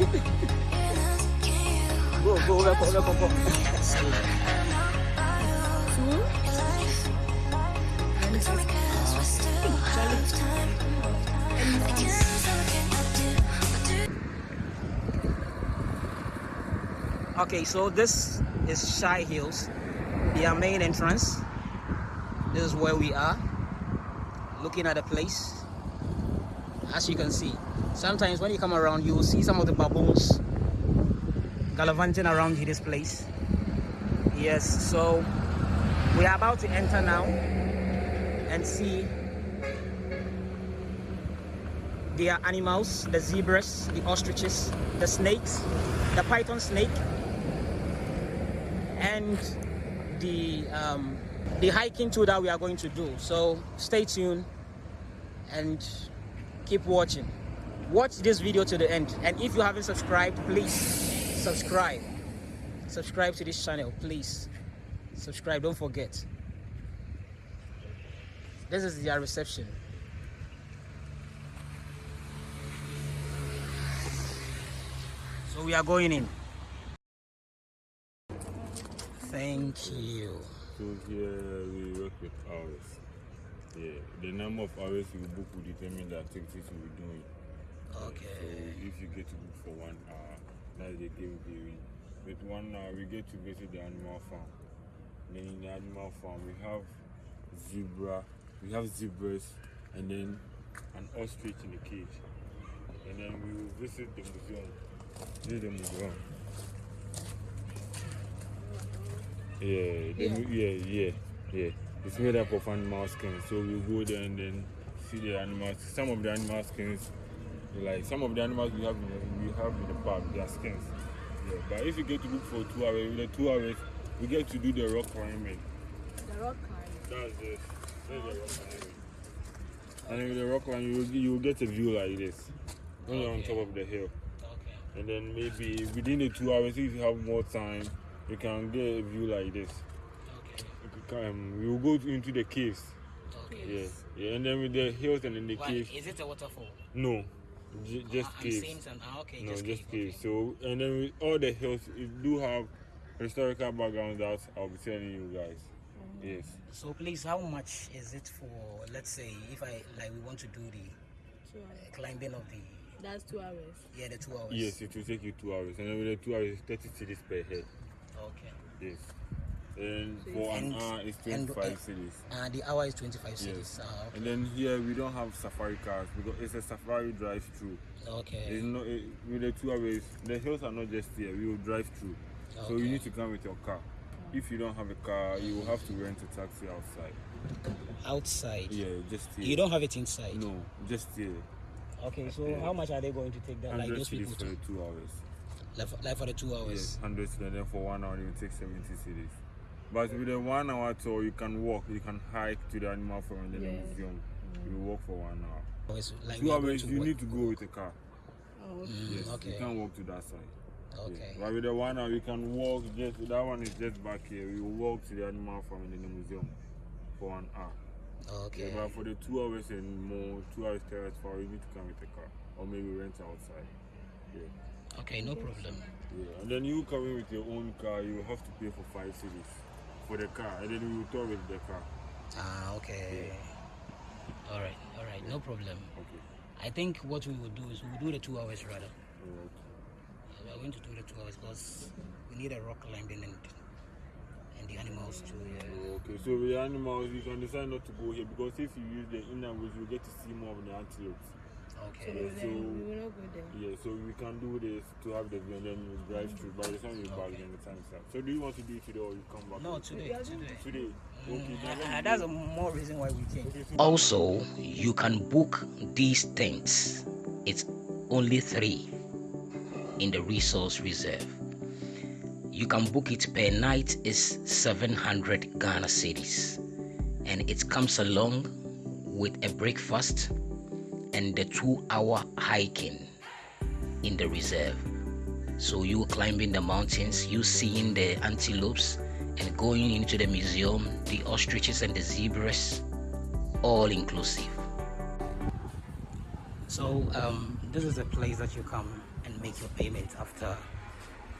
go, go. Okay, so this is Shai Hills, their main entrance. This is where we are, looking at the place. As you can see, sometimes when you come around, you will see some of the baboons gallivanting around this place. Yes, so we are about to enter now and see their animals, the zebras, the ostriches, the snakes, the python snake, and the um, the hiking tour that we are going to do. So stay tuned and keep watching. Watch this video to the end. And if you haven't subscribed, please subscribe. Subscribe to this channel, please. Subscribe, don't forget. This is their reception. So we are going in. Thank you. So here we work with hours. Yeah, the number of hours you book will determine the activities you'll be doing. Okay. So if you get to book for one hour, that's the game theory. With one hour, we get to visit the animal farm. Then in the animal farm, we have zebra, we have zebras, and then an ostrich in the cage. And then we will visit the museum. This is the museum. Yeah, the, yeah, yeah, yeah. It's made up of animal skins. So we go there and then see the animals. Some of the animal skins, like some of the animals we have in the, we have in the park, their skins. Yeah, but if you get to look for two hours, with the two hours, we get to do the rock climbing. The rock climb. That's it. That's the rock climbing. And then with the rock climbing, you will, you will get a view like this when you're on top of the hill. Okay. And then maybe within the two hours, if you have more time, you can get a view like this. Okay. You can- Um, we will go into the caves. Okay. Yeah, yeah, and then with the hills and then the Why, caves. is it a waterfall? No, j- just Ah, I'm caves. seeing some. ah, okay, no, just, just cave, caves. So and then with all the hills, it do have historical backgrounds that I'll be telling you guys. Yes. So please, how much is it for? Let's say if I like, we want to do the uh, climbing of the That's two hours. yeah the two hours. Yes, it will take you two hours, and then with the two hours, thirty cedis per head. Okay. Yes. And for an hour, it's twenty-five and- cedis. And the hour is 25 Yes. cedis. Ah, okay. And then here we don't have safari cars because it's a safari drive-through. okay. It's not it, with the two hours. The hills are not just here. We will drive through. Okay. So you need to come with your car. If you don't have a car, you will have to rent a taxi outside. Outside. Yeah, just here. You don't have it inside. No, just here. Okay. So Yeah. how much are they going to take that? Like 100 those people for the two hours. like for, like for the two hours. Yes, 100 cedis. And then for one hour, will take 70 cedis. But with a one hour tour, you can walk, you can hike to the animal farm and then Yeah. the museum. You walk for one hour. Hours, Like Two we are going hours, you work. need to go with a car. Oh, okay. Mm, Yes, okay. you can't walk to that side. Okay. Yes. But with the one hour, you can walk. Just that one is just back here. You walk to the animal farm and then the museum for one hour. Okay. Yeah, but for the two hours and more, two hours terrace for you need to come with a car or maybe rent outside. Yeah, Okay. No problem. yeah. And then you coming with your own car, you have to pay for five cedis for the car, and then we will tour with the car. Ah. Okay. All right. All right. No problem. Okay. I think what we will do is we'll do the two hours rather. Alright. We are going to do the two hours because we need a rock climbing and and the animals too. Yeah. Okay. So with the animals, you can decide not to go here because if you use the inner woods, you get to see more of the antelopes. So, Okay. Yeah, so- we will not go there. Yeah, so we can do this to have the view and then you drive through. By the time you back, then the time's up. So do you want to do it today or you come back? No, today. Today. Today. Okay. then let Ah, me that's a more reason why we came. Okay, so- Also, you can book these tents. It's only three in the resource reserve. You can book it per night is 700 Ghana cedis, and it comes along with a breakfast and the two-hour hiking in the reserve. So you climbing the mountains, you seeing the antelopes, and going into the museum, the ostriches and the zebras, all inclusive. So um, this is a place that you come and make your payment after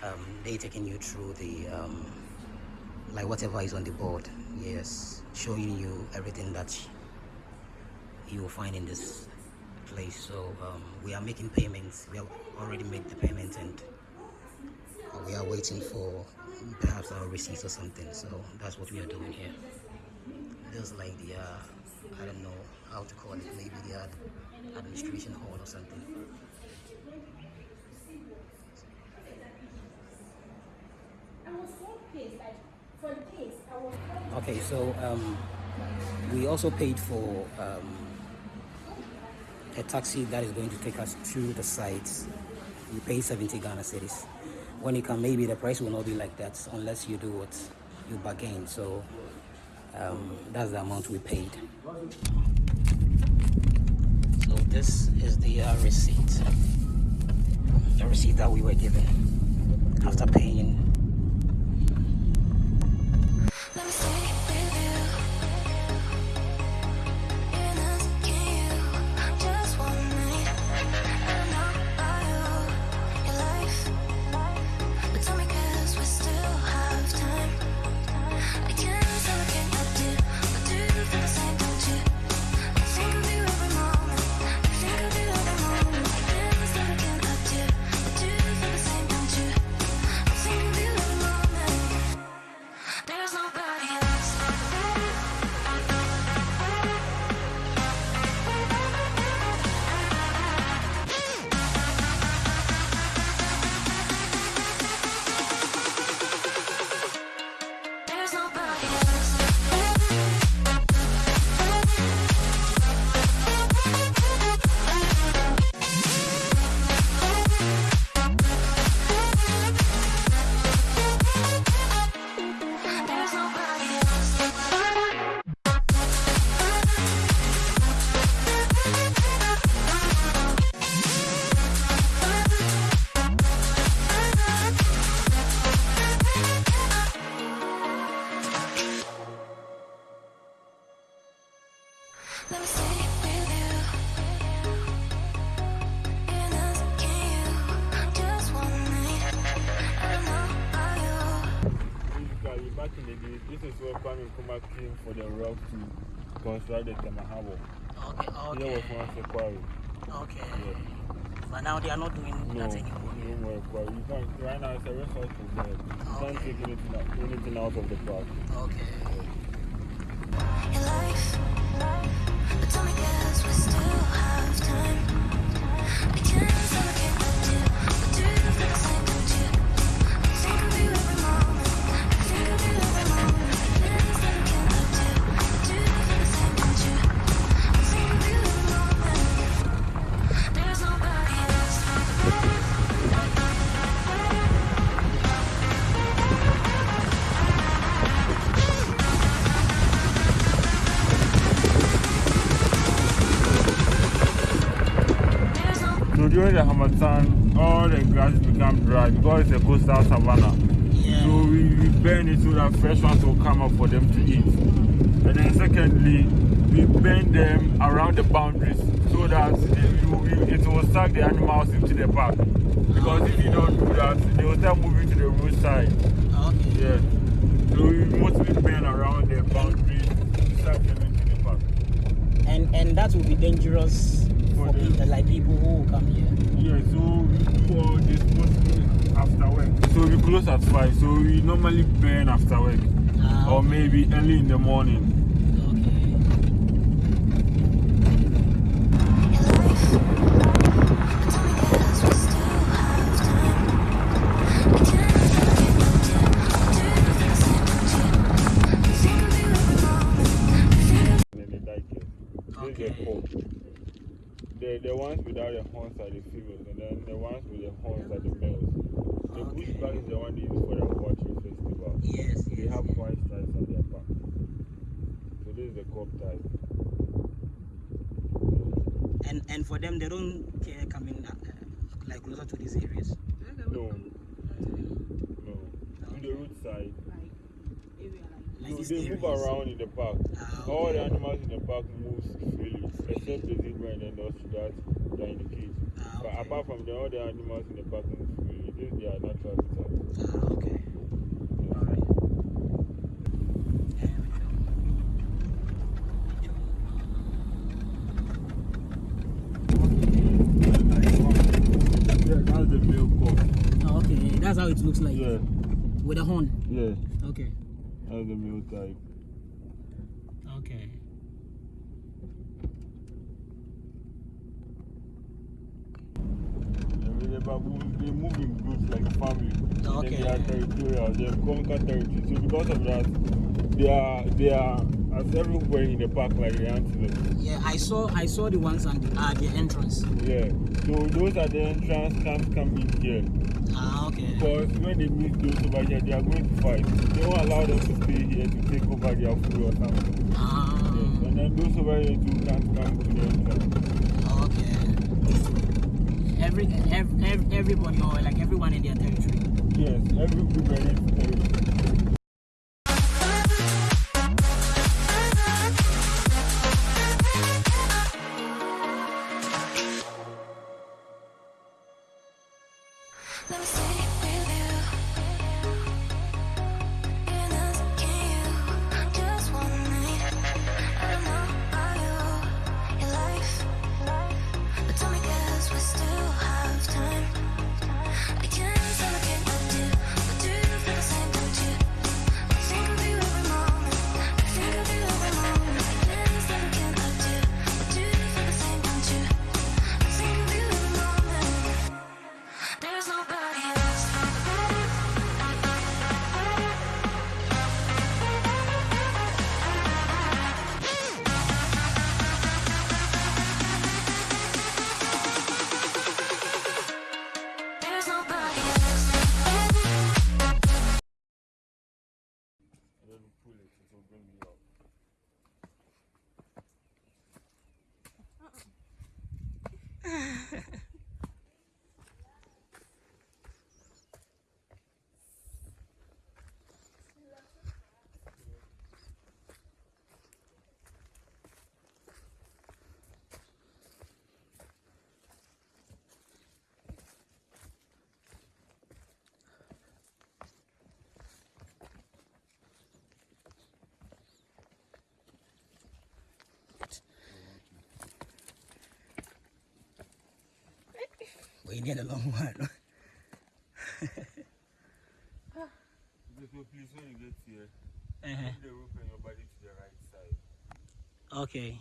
um, they taking you through the um, like whatever is on the board. Yes, showing you everything that you will find in this place. So um, we are making payments. We have already made the payment and we are waiting for perhaps our receipts or something. So that's what we are doing here. There's like the uh, I don't know how to call it. Maybe the ad- administration hall or something. Okay, so um, we also paid for um, a taxi that is going to take us to the site. You pay 70 Ghana cedis. When you come, maybe the price will not be like that unless you do what you bargain. So um, that's the amount we paid. So this is the uh, receipt, the receipt that we were given after paying. Harmattan, all the grass become dry because it's a coastal savanna. Yeah. So we, we burn it so that fresh ones will come up for them to eat. And then secondly, we burn them around the boundaries so that they, you, it will suck the animals into the park. Because if you don't do that, they will start moving to the roadside. Okay. Yeah. So we mostly burn around the boundaries to suck them into the park. And and that will be dangerous For for people like people who will come here. Yeah, so we do all this mostly after work. So we close at 5, so we normally burn after work. Ah, Or maybe early in the morning. okay. your life, but tell me 'cause we still have time. I can't say what can I do, but do you feel the same, don't you? I think of you every moment. I think of And then they die here. This Okay. is the pole. The, the ones without the horns are the females, and then the the horns are the males. The Okay. bushbuck is the one they use for the watching festival. Yes, They yes. have white stripes on their back. So this is the kob type. And and for them, they don't care coming uh, like closer to these areas. No, no. On the roadside. Like area like Like So they move around in the park. Ah, All the animals in the park move freely, except the zebra and then those that are in the cage. Ah, But okay. apart from the other animals in the park, is their natural habitat. Ah, okay. Yeah, that's the male cock. Oh, okay, that's how it looks like. Yeah, With a horn. yeah, Okay. that's the male type. Okay. But we- they move in groups like a family. Okay. Then they are territorial. They conquer territory. So because of that, they are they are as everywhere in the park like the antelope. Yeah, I saw I saw the ones at the, at the entrance. Yeah. So those are the entrance can't come in here. Ah, okay. Because when they meet those over here, they are going to fight. They won't allow them to stay here to take over their food or something. Ah, Yes. And then those over here too can't come to the entrance. Every, every everybody or like everyone in their territory. Yes, every group We need a long one. Okay, please, when you get here, Uh-huh. the rope and your body to the right side. Okay.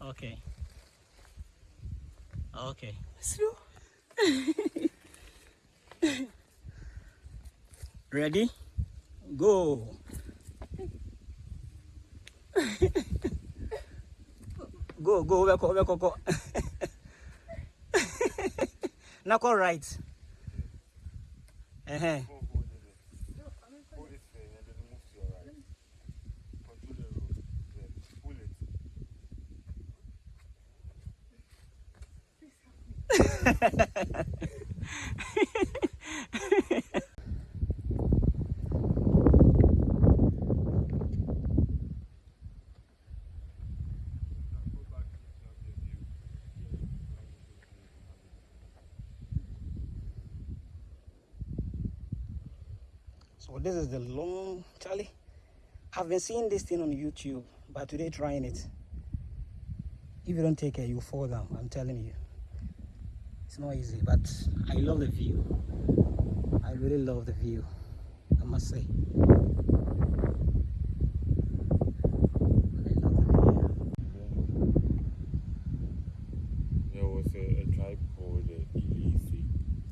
Okay. Okay. Slow. Ready? Go. go, go, go, go, go, now go right. Go hold it. Hold it firm and then move to your right. Control the rope. Yeah. Pull it. Now go back into your view. So this is the long Charlie. I've been seeing this thing on YouTube, but today trying it. If you don't take care, you fall down. I'm telling you. It's not easy, but I love the view. I really love the view. I must say. I love the view. There was a, a tribe called uh, Ilese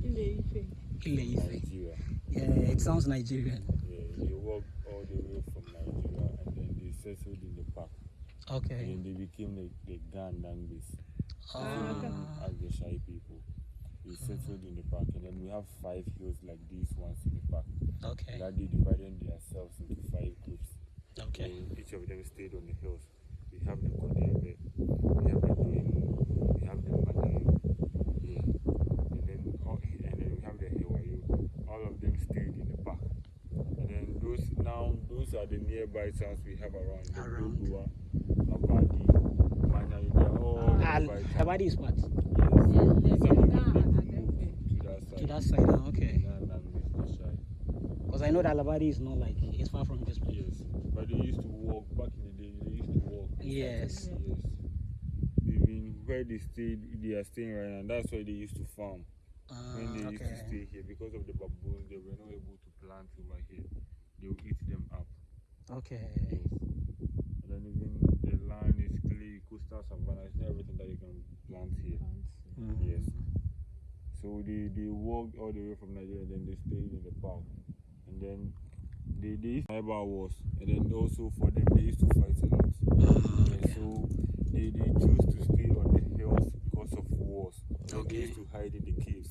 in Ile-Ife. Nigeria. Yeah, it sounds Nigerian. Yeah, they walked all the way from Nigeria and then they settled in the park. Okay. And then they became the, the Gandangbis Ah, as the Shai people. They settled in the park and then we have five hills like these ones in the park. okay. That they divided themselves into five groups. Okay. So each of them stayed on the hills. We have the Kodebe, we have the Doimu, we have the Manayo, yeah. and then all, and then we have the Hewayo. All of them stayed in the park. And then those now those are the nearby towns we have around the Around. Dodua, Abadi, Manayo. They are all Ah, the by Labadi is what? Yes. Yeah, Some they- of they them down they and move then they- to that side. To that side, okay. Because I know that Labadi is not like, it's far from this place. Yes, but they used to walk back in the day. They used to walk. Yes. Yes. Even where they stayed, they are staying right now. That's why they used to farm. Ah, when they used to okay. stay here, because of the baboons, they were not able to plant over here. They will eat them up. Okay. Yes. And then even the land is clay, coastal savannah. It's not everything that you can plant here. Mm. Yes. So they, they walked all the way from Nigeria and then they stayed in the park. And then they, they used to wars. And then also for them, they used to fight a lot. Mm, Yeah, so they, they choose to stay on the hills because of wars. And Okay. They used to hide in the caves.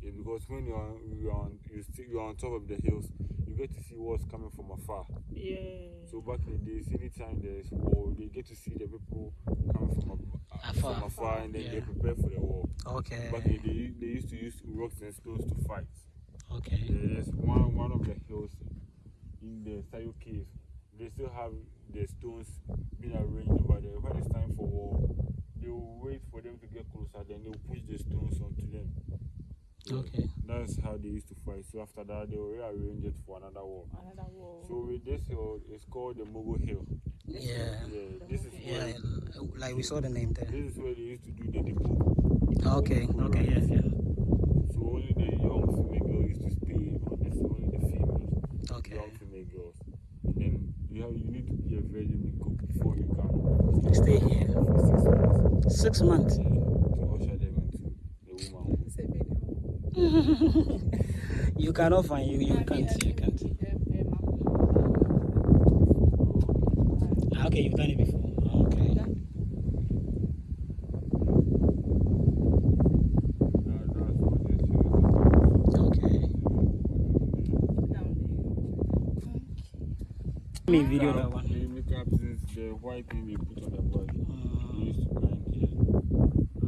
Yeah, because when you're on, you're on, you still, you're on top of the hills, you get to see wars coming from afar. Yeah. So back in the days, anytime there's war, they get to see the people coming from, ab- uh, Afar. from afar and then they Yeah. prepare for the war. Okay. Back in the day, they used to use rocks and stones to fight. Okay. There's one, one of the hills in the Sayo cave. They still have the stones being arranged over there. When it's time for war, they will wait for them to get closer, then they will push the stones onto them. Yeah, Okay. That's how they used to fight. So after that, they will rearrange it for another war. Another wall. So with this hill, it's called the Mogo Hill. Yeah. Yeah, this is Yeah, where uh, like we saw the name there. this is where they used to do the Dipo. Okay. Okay. Yeah. Yeah. So only the young female girls used to stay on this, only the females, Okay. young female girls. And then you have you need to be a virgin before you can Stay here. for six months Six months. yeah, to usher them into the womanhood. It's a video. You cannot find you. You can't. I You can't. Okay, you've done it before. Okay. That, that's what this hill is about. Okay. Me video that Makeup, one. The makeup since the white thing they put on the body. They Mm, used to grind here.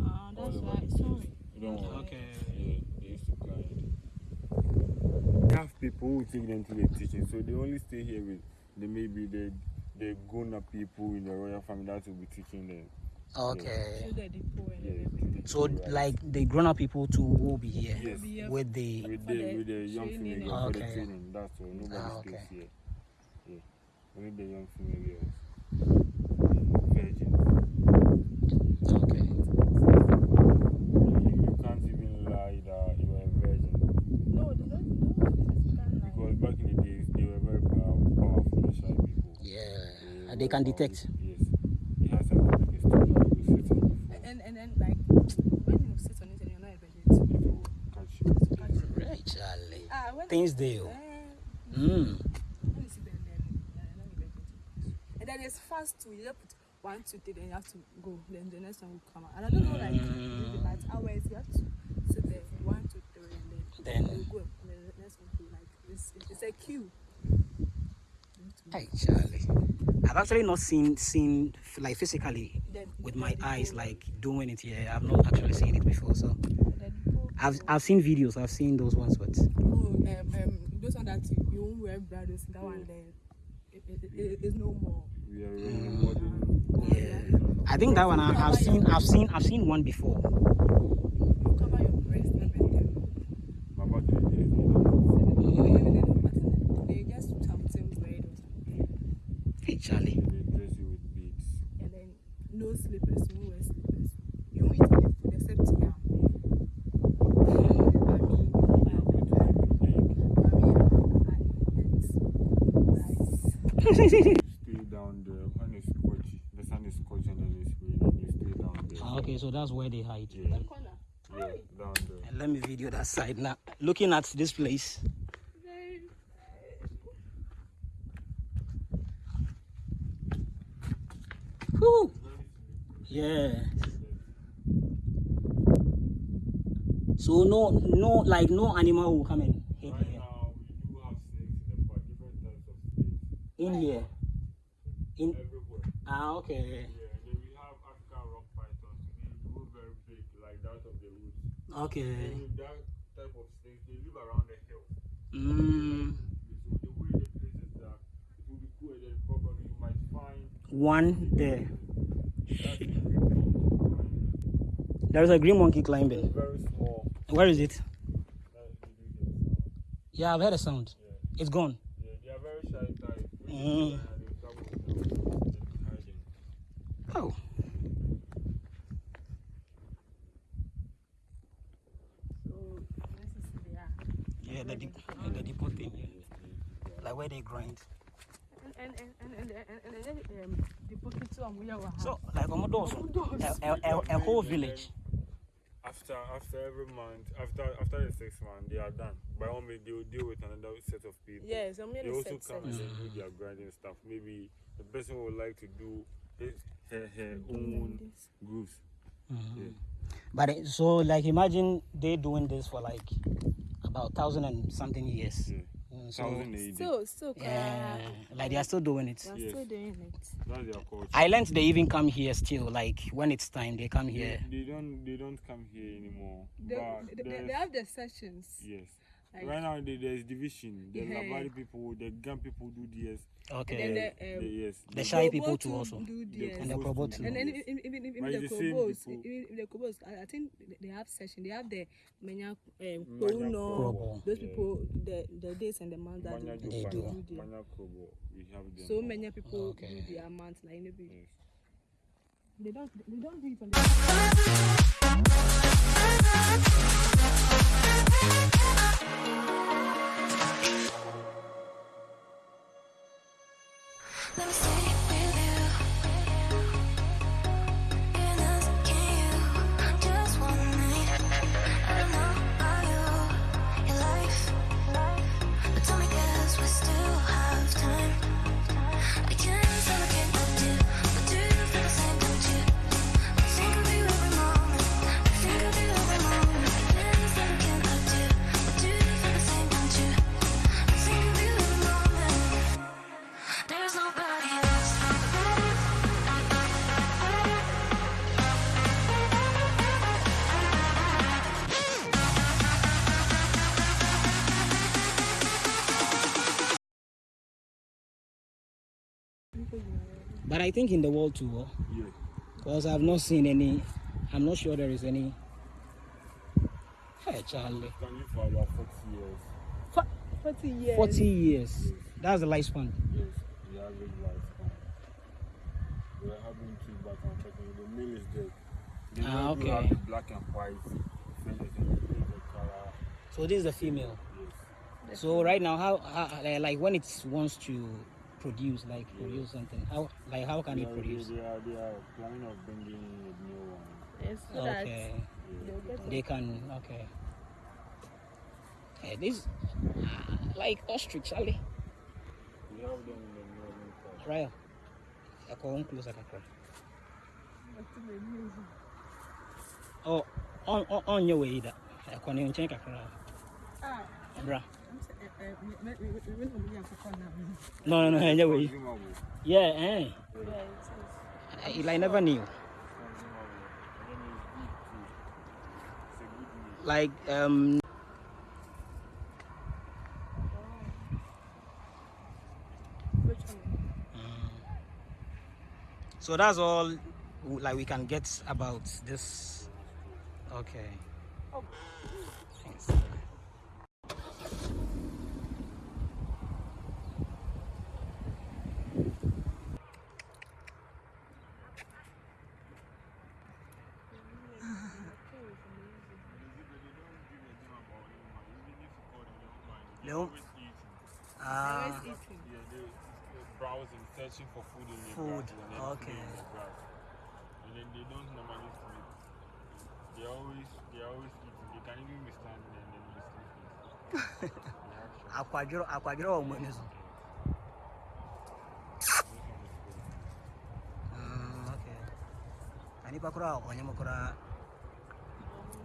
Ah, that's All why. over. Sorry. You don't worry. Okay. Yeah, they used to grind. They have people who take them to the teaching, so they only stay here with the maybe the the grown up people in the royal family that will be teaching them. Okay. To the Dipo and Yeah, everything. to the So right? like the grown up people too will be here Yes. Be with the with the the with the young training female and- girls for the Okay. training. That's all. Nobody Ah, stays here. Yeah, only the young female girls. Virgins. okay. You, you can't even lie that you are a virgin No, they don't. No, they can't lie. because back in the days they were very pow- powerful, the Shai people. Yeah. They they can detect. Yes. It has something like a stone that you sit on before. And and then like when you sit on it and you're not a virgin, catch you. it's catch you. Right, Charlie. Ah, when Things they. Mm. when you see them, then uh, virgin. And then it's fast too. You just put one, two, three, then you have to go. Then the next one will come out. And I don't know like Mm. like hours you have to sit there one, two, three, and then Then- you go. And then the next one will like it's it's a queue. Hey, Charlie. I've actually not seen seen like physically with my eyes like doing it here. I've not actually seen it before. So. I've I've seen videos. I've seen those ones, but Oh, um, um, those one that you, you wear brothers, that one then it, it, it, it's no more. We are yeah. I think that one I, I've seen. I've seen. I've seen one before. You cover your breast and everything. But back in the days, they don't. They, they, they just something red or something. Hey, Charlie. They dress you with beads. And then no slippers, you won't wear slippers. You won't eat any food except yam. I mean, You're going to live with egg. I mean, and rice. You stay down there when it's scorchy. The sun is scorching and then it's raining. You stay down there. Ah, okay, so that's where they hide. Yeah. Corner. Yeah, down there. And let me video that side now. Looking at this place. Whew. Yeah. So no, no, like no animal will come and hit Right here. now, we do have snakes in the park, different types of snakes In here. In everywhere. ah okay. Yeah, and then we have African rock pythons. They grow very big, like that of the woods. Okay. And that type of snakes, they live around the hill. Mm, So the way the place is that it will be cool, and then probably you might find one there. There's a green monkey climbing. Very small. Where is it? That- did you hear the sound? Yeah, I've heard a sound. It's gone. Uh-huh. Oh. Yeah, they dip, they dip thing. Yeah. Like where they grind. So, like Omodoso, a, a, a whole village. After after every month, after after the sixth month, they are done. By all means, they will deal with another set of people. Yes, I'm They also set come and set. then do their grinding stuff. Maybe the person would like to do his, her, her own grooves. Mm-hmm. Yeah. But it, so, like, imagine they doing this for like about thousand and something years. Yeah. So, Thousand Still, still, yeah, uh, like they are still doing it. they're Yes. still doing it. That's their culture. Islands, they even come here still. Like when it's time, they come They, here. they don't they don't come here anymore. They, they, they, they have their sessions. yes. Like, right now there, there's division. The Yeah. Labari people, the Gan people do this. and Okay. then the, The, um, yes. The the- shy Kobo people too also. Do the theirs. And the Kobo too. And then even, even, the the Kobos, even the Kobos, I, I think they have session. They have the Menya, um, Krobo. those Yeah. people, the, the days and the months that Manya they, do. do. Manya Krobo, we have them. So many people Okay. do their months, like maybe Yes. they don't they don't do it on the But I think in the world too, oh, Yeah. because I've not seen any. I'm not sure there is any. Hey, Charlie. Can live for about 40 years. For- forty years. 40 years. That's the lifespan. Yes, the average lifespan. We are having two but unfortunately the male is dead. The Ah, male do okay. have the black and white feathers and the the color. So this is the female. Yes. So right now, how, how like when it wants to produce, like produce something, how like how can They it are, produce? they, are, they are planning of bringing a new one. Yes, so Okay, they'll they can. Okay. Hey, this uh, like ostrich, Charlie. We have them in the northern part. Right. I come closer, kakra. Oh, on on on your way, that. I come in check kakra. Ah, Bra. No, no, no, no way. Yeah, eh? Yeah, like never knew. Like, um... So that's all like we can get about this. Okay. Oh. Thanks. Searching for food in the Food, grass and then okay. in the grass. And then they don't normally sleep. They always they always eating. They can even be standing and then be sleeping. Are the food. Mm, okay. Anipa kura ọnyẹ mo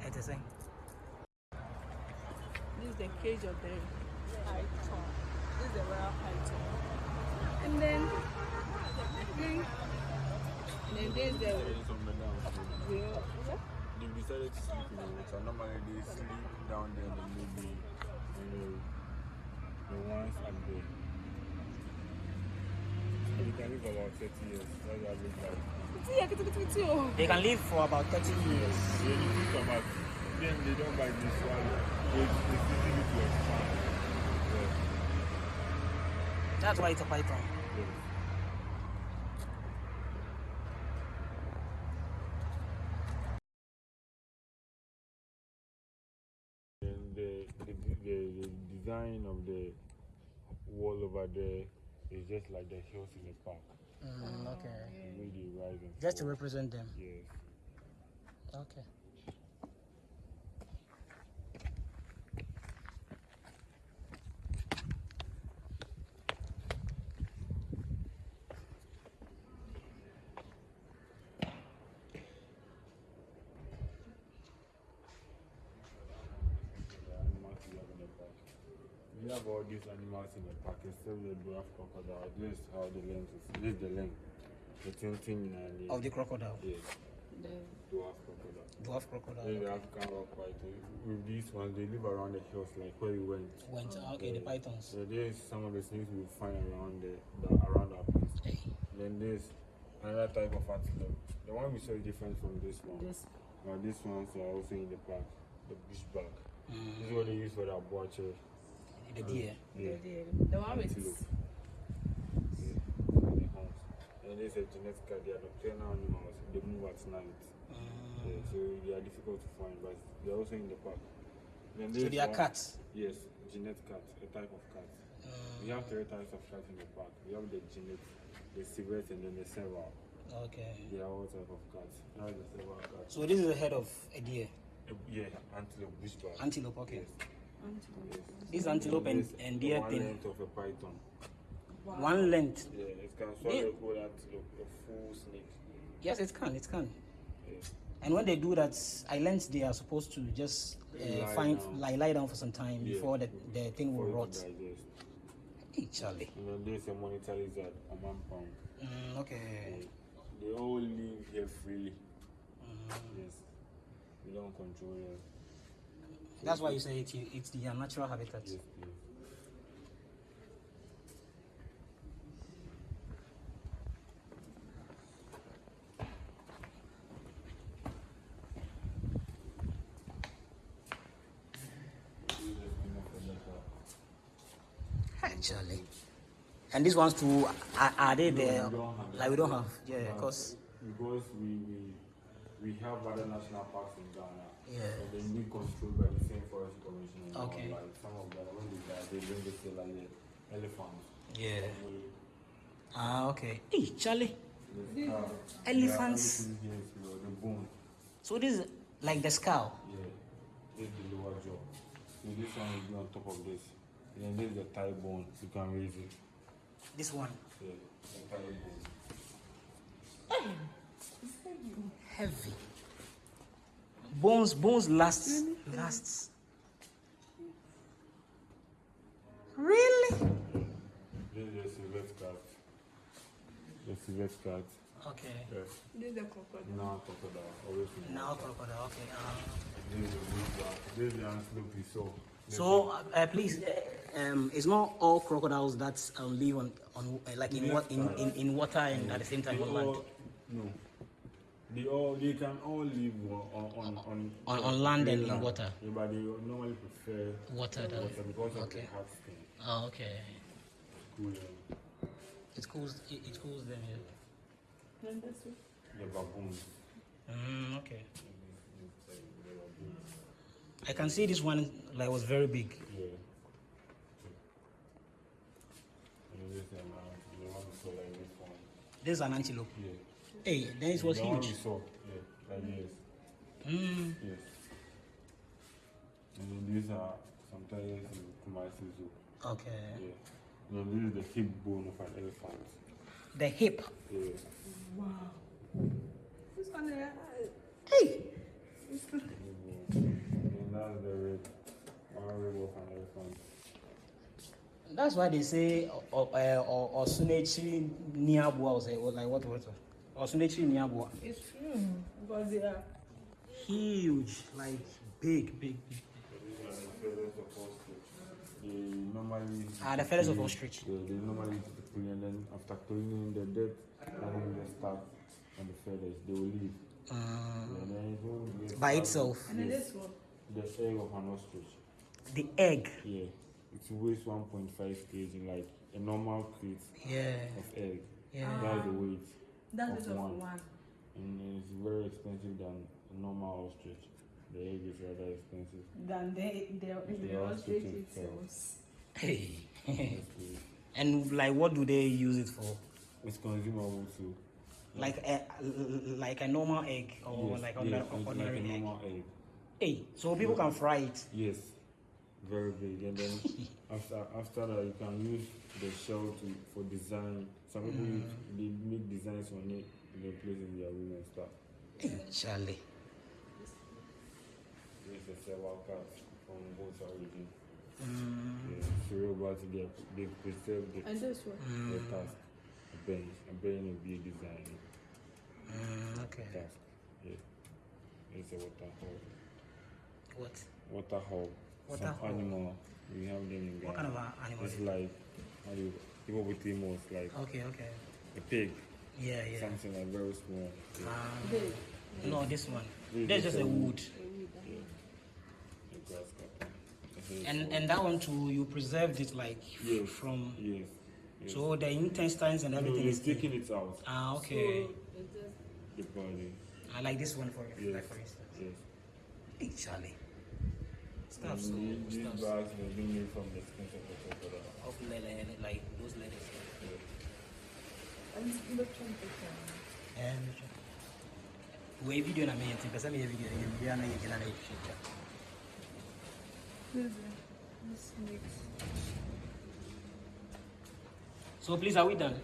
ẹ ti sẹ́yìn. This is the cage of the python. This is the royal python. And then, then, then there's the Parents of the down here. real. They've decided to sleep in the water. Normally they sleep down there and then maybe you know the ones up there. So you can live about 30 years. That's average life. Fifty years, fifty, fifty. They can live for about 30 years. When you think about them, they don't buy this one. They, they simply need to expand. Yeah. That's why it's a python. Yes. And the, the, the, the design of the wall over there is just like the hills in the park. Mm, okay. The way they rise and Just to represent them. Yes. Okay. The animals we have in the park. We have all these animals in the park except the dwarf crocodile. This is how the length is. This is the length. The thing thing and the Of the crocodile. yes, The dwarf crocodile. Dwarf crocodile. Then the okay. African rock python. With these ones, they live around the hills, like where we went. Went, okay, the pythons. So there's some of the snakes we find around the, the around our place. Hey. Then there's another type of antelope. The one we saw is different from this one. this Now these ones are also in the park. The bushbuck. Mm, This is what they use for their butcher. The deer. Yeah. the, the one with Antelope. Yeah. And the horns. And there's a genetic they are nocturnal animals. They move at night. Mm. Yeah, so they are difficult to find, but they're also in the park. Then So they are one- cats. Yes, genetic cat, a type of cat. Mm, We have three types of cats in the park. We have the genetic, the civet, and then the serval. okay. They are all type of cats. Now the serval cat. So this is the head of a deer. Uh, yeah, antelope, bushbuck. Antelope, okay. Yes. This antelope and, and deer one thing. length of a python. One length. Yeah, it can Yeah. swallow a whole antelope, a full snake. Yes, it can. It can. Yes. And when they do that, I learned they are supposed to just uh, Lie find down. lie, lie down for some time Yeah. before the, the thing will For it to rot. Hey, Charlie. And then there's a monitor lizard, a man pound. Mm, okay. They all live here freely. Mm. Yes. We don't control them. That's why you say it, it's the uh, natural habitat. Yes. Hey, Charlie. And these ones too, are, are they there? we Like we don't have, yeah, because because we, we we have other national parks in Ghana. Yeah. And they need controlled by the same forest commission. and all, Okay. Like some of them when they die, they bring the say like the elephants. yeah. We- Ah, okay. Hey, Charlie. the skull. Elephants. Yeah, everything here is your- the bone. So this is like the skull. Yeah. This is the lower jaw. So this one will be on top of this. And then this is the thigh bone. You can raise it. This one. Yeah. The thigh bone. Heavy. Bones, bones lasts, lasts. Really? This is civet cat. The civet cat. Okay. Yes. This is the crocodile. Now crocodile. Always Now crocodile. Okay. Uh, This is the. This is saw. So uh, please, um, it's not all crocodiles that um, live on on uh, like in what in, in, in water and at the same time on land. No. They all they can all live on on on, On- on land and in water. Yeah, but they normally prefer Water than water because of okay. the hard skin. Oh, okay. Cool. It cools. It, it cools them. Yeah. And this one. The baboons. Mm, okay. I can see this one like was very big. Yeah. This um, the one we saw like this one. This is an antelope. Yeah. Hey, then it was the one huge. we saw. Yeah. Like this. Mm, Yes. And then these are some tigers in Kumasi Zoo. okay. Yeah. And then this is the hip bone of an elephant. The hip. Yeah. This one, uh, Hey. And that's the rib. One rib of an elephant. That's why they say or uh, or Osunechi Niabua or say like what what Osunechi Niabua. it's true because they are Huge, like big, big, big. So these are the feathers of ostrich. They normally. Ah, the feathers of ostrich. Yeah, they normally eat and then after cleaning the dead, and then they start and the feathers, they will leave. And then it won't by itself. And then this one. The egg of an ostrich. The egg. Yeah. It weighs 1.5 kg, like a normal crate Yeah. of egg. Yeah. That's the weight. That's Of it one. one. And it's very expensive than a normal ostrich. The egg is rather expensive. Than the the The the ostrich ostrich itself. itself. Hey. And like, what do they use it for? it's consumable too. Like a like a normal egg or Yes, like yes, ordinary, like a egg. normal egg. Hey, so people can fry it. Yes, very big. And then after after that, you can use the shell to for design. Some people use, they make designs on it and they place in their room and stuff. Charlie. There's a several cats from both origin. Mm, Yeah, so about they they preserve the, And this one. the task. A bench, a bench will be a design mm, okay. task. Yeah, it's a water hole. What? Water hole. Water Some hole. animal. We have them in Ghana. What kind of animal? It's like how do you hippopotamus, like Okay, okay. a pig. Yeah, yeah. Something like very small. Yeah. Um, This. no, this one. This That's just a a wood. A grass cutter. This is And and that one too, you preserved it like Yes. from. yes. yes. So the intestines and everything you're is still- taking it out. Ah, okay. So The body. I like this one for Yes. like for instance. Yes. Hey, Charlie. Stuff so these, these stuff bags have been made from the skins of the crocodile. of leather, like those leathers. Yeah. and look from the camera. And we video na me yɛn pɛsɛ meyɛ video yɛ bia na yɛgyina na yɛhwehwɛ This this makes So please, are we done?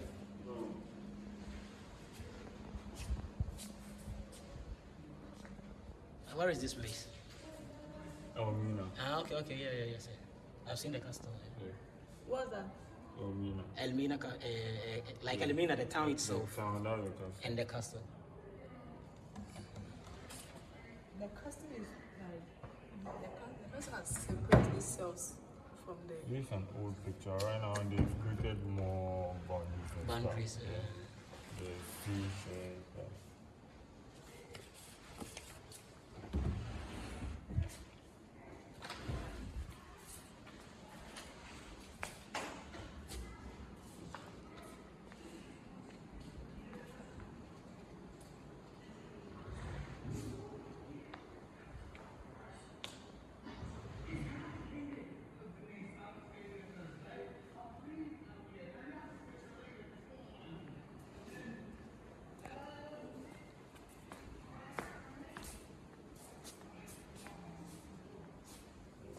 Where is this place? Oh, Mina. Ah, okay, okay, yeah, yeah, yes. yeah. I've seen the castle. Yeah. what's that? Oh, Mina. Elmina, uh, uh, like Elmina, the town itself, So, that's the castle. and the castle. The castle is like the, the castle has separated itself from the This is an old picture. Right now, they've created more boundaries. and stuff. Boundaries, Yeah. The fish and stuff.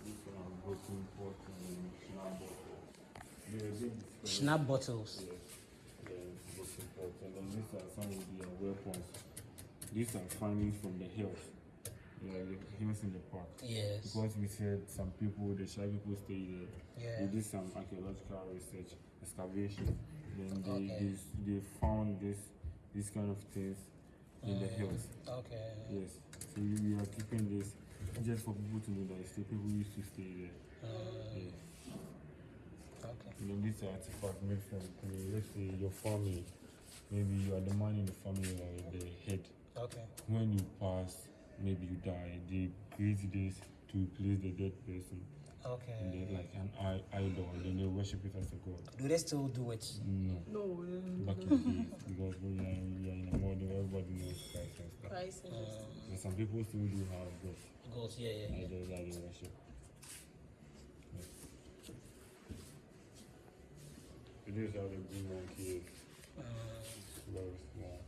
This one, broken pot and snap bottle. They're a big difference. Schnapp bottles. Yes, the broken pot. And then these are some of weapons. These are findings from the hills. Yeah, the hills in the park. Yes. Because we said some people, the Shai people stay there. Yeah. They did some archaeological research, excavation. Then they, Okay. they, they found this these kind of things in the mm. hills. Okay. Yes. So we are keeping this just for people to know that it's the people used to stay there. Mm. Yes. Okay. You know, these are artifacts made from clay. Let's say your family, maybe you are the man in the family or the head. Okay. When you pass, maybe you die, they create this to replace the dead person. And Okay. they like an idol, and then they worship it as a god. Do they still do it? No, no um, back in the days, because we are, we are in a world where everybody knows Christ and stuff. price and this. And some people still do have gods, Goes, yeah, yeah, yeah. idols that they worship. So this is how the green monkey is. very small.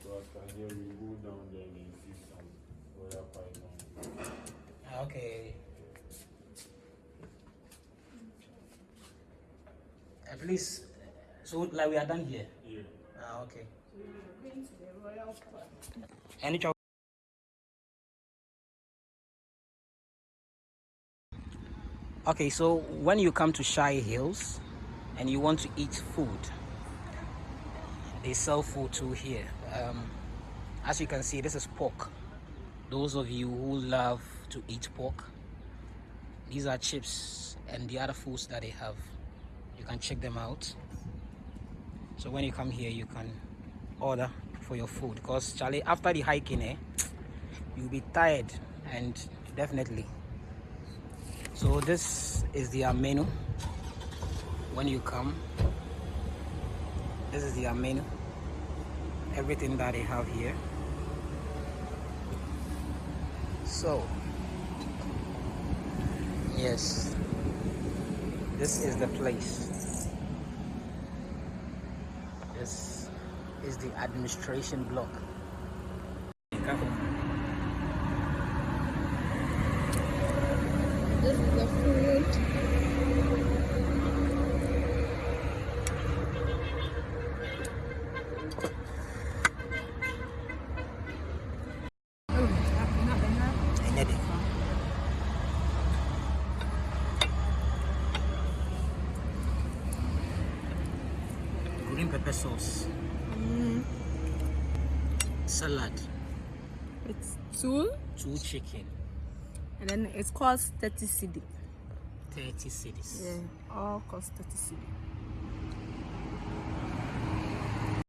So after here we go down there and see some royal python. Ah, Okay. Uh, please, so like we are done here. Yeah. Ah, okay. We're going to the royal park. Any chocolate? Okay, so when you come to Shai Hills and you want to eat food, they sell food too here. Um, as you can see, this is pork. Those of you who love to eat pork, these are chips and the other foods that they have. You can check them out. So when you come here, you can order for your food because Charlie after the hiking eh you'll be tired and definitely so this is their menu when you come this is their menu everything that they have here. So yes this is the place. This is the administration block. This is the it costs 30 cedi. 30 cities Yeah, all cost 30 cedi.